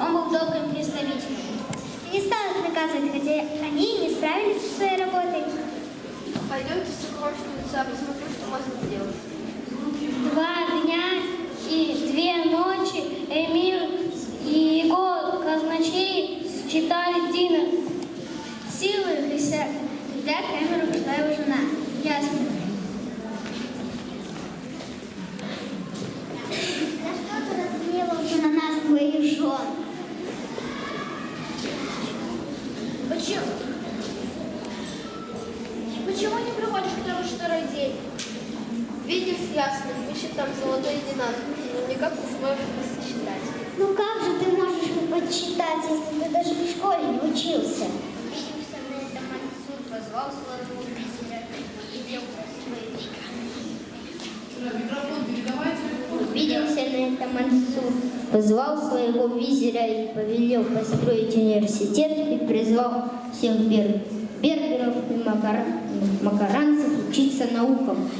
Он был добрым представителем. И не стал наказывать, хотя они не справились со своей работой. Пойдемте в сокровищницу, а посмотрим, что можно сделать. Два дня и две ночи Эмир и его казначей читали Дина. Силы, когда камеру пришла его жена. Ясно. Почему? Почему не приходишь к нам второй день? Видишь, ясно, ищет там золотой динар, но никак не сможешь сосчитать. Ну как же ты можешь подсчитать, если ты даже в школе не учился? Виделся на это Мансур, позвал своего визиря и велел Микрофон передавайте. Виделся на это Мансур, позвал своего визиря и повелел построить университет и призвал всех бер- берберов и макар- макаранцев учиться наукам.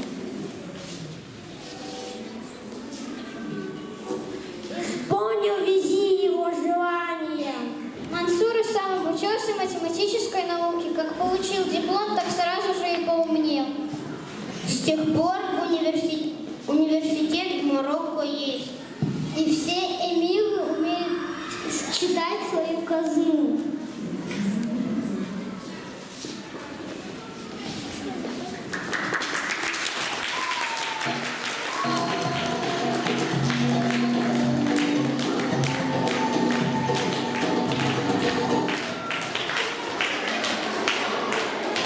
Исполнил вези его желание. Мансур и сам обучился математической науке. Как получил диплом, так сразу же и поумнел. С тех пор университет, университет в Марокко foi o cozinho.